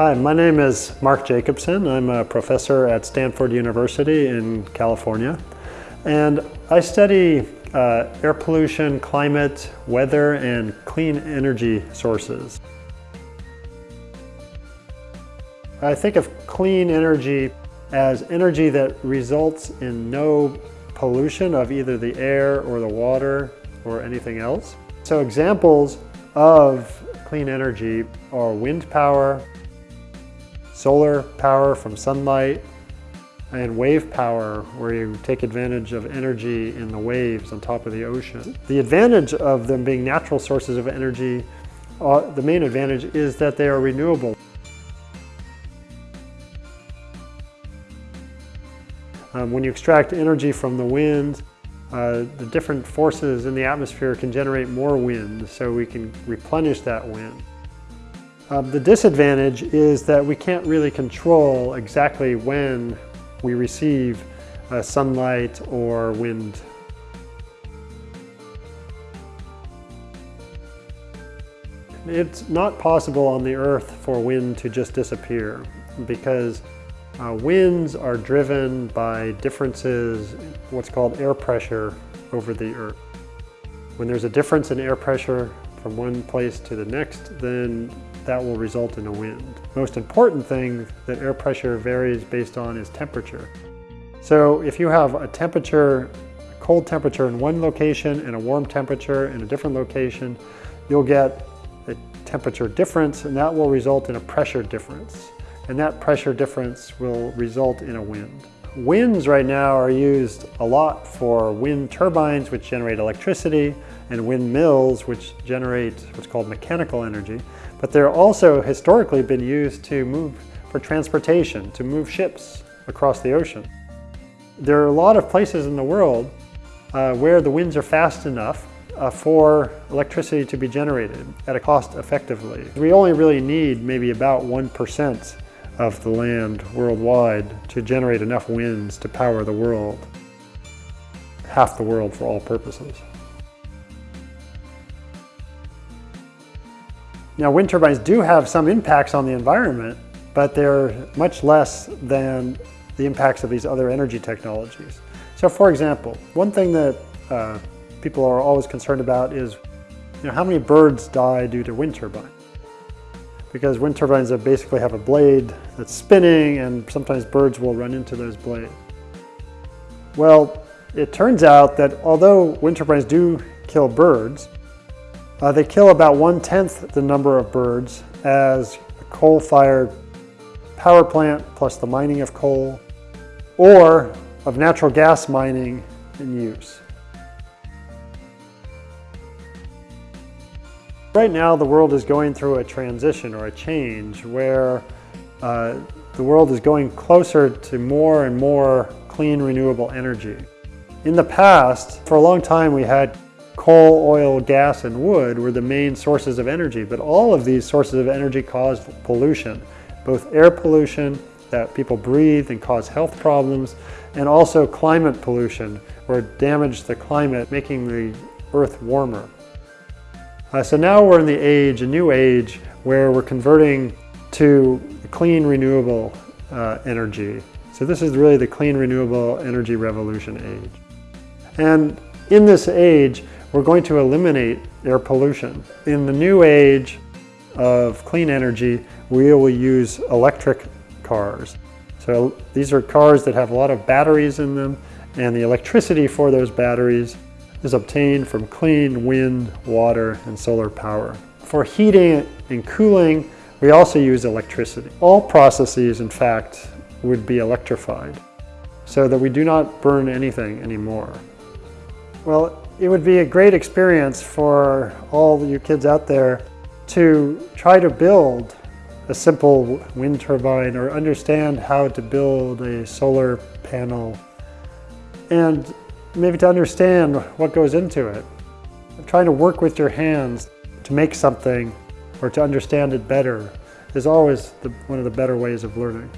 Hi, my name is Mark Jacobson. I'm a professor at Stanford University in California. And I study uh, air pollution, climate, weather, and clean energy sources. I think of clean energy as energy that results in no pollution of either the air or the water or anything else. So examples of clean energy are wind power, solar power from sunlight, and wave power, where you take advantage of energy in the waves on top of the ocean. The advantage of them being natural sources of energy, uh, the main advantage is that they are renewable. Um, when you extract energy from the wind, uh, the different forces in the atmosphere can generate more wind, so we can replenish that wind. Um, the disadvantage is that we can't really control exactly when we receive uh, sunlight or wind. It's not possible on the earth for wind to just disappear because uh, winds are driven by differences, what's called air pressure over the earth. When there's a difference in air pressure from one place to the next, then that will result in a wind. Most important thing that air pressure varies based on is temperature. So if you have a temperature, a cold temperature in one location and a warm temperature in a different location, you'll get a temperature difference and that will result in a pressure difference. And that pressure difference will result in a wind. Winds right now are used a lot for wind turbines, which generate electricity, and windmills, which generate what's called mechanical energy. But they're also historically been used to move for transportation, to move ships across the ocean. There are a lot of places in the world uh, where the winds are fast enough uh, for electricity to be generated at a cost effectively. We only really need maybe about 1% of the land worldwide to generate enough winds to power the world, half the world for all purposes. Now wind turbines do have some impacts on the environment, but they're much less than the impacts of these other energy technologies. So for example, one thing that uh, people are always concerned about is you know, how many birds die due to wind turbines because wind turbines basically have a blade that's spinning and sometimes birds will run into those blades. Well, it turns out that although wind turbines do kill birds, uh, they kill about one-tenth the number of birds as a coal-fired power plant plus the mining of coal or of natural gas mining in use. Right now, the world is going through a transition or a change where uh, the world is going closer to more and more clean, renewable energy. In the past, for a long time, we had coal, oil, gas, and wood were the main sources of energy, but all of these sources of energy cause pollution, both air pollution that people breathe and cause health problems, and also climate pollution, where it damage the climate, making the earth warmer. Uh, so now we're in the age, a new age, where we're converting to clean renewable uh, energy. So this is really the clean renewable energy revolution age. And in this age, we're going to eliminate air pollution. In the new age of clean energy, we will use electric cars. So these are cars that have a lot of batteries in them, and the electricity for those batteries is obtained from clean wind, water, and solar power. For heating and cooling, we also use electricity. All processes, in fact, would be electrified so that we do not burn anything anymore. Well, it would be a great experience for all you kids out there to try to build a simple wind turbine or understand how to build a solar panel and maybe to understand what goes into it. Trying to work with your hands to make something or to understand it better is always the, one of the better ways of learning.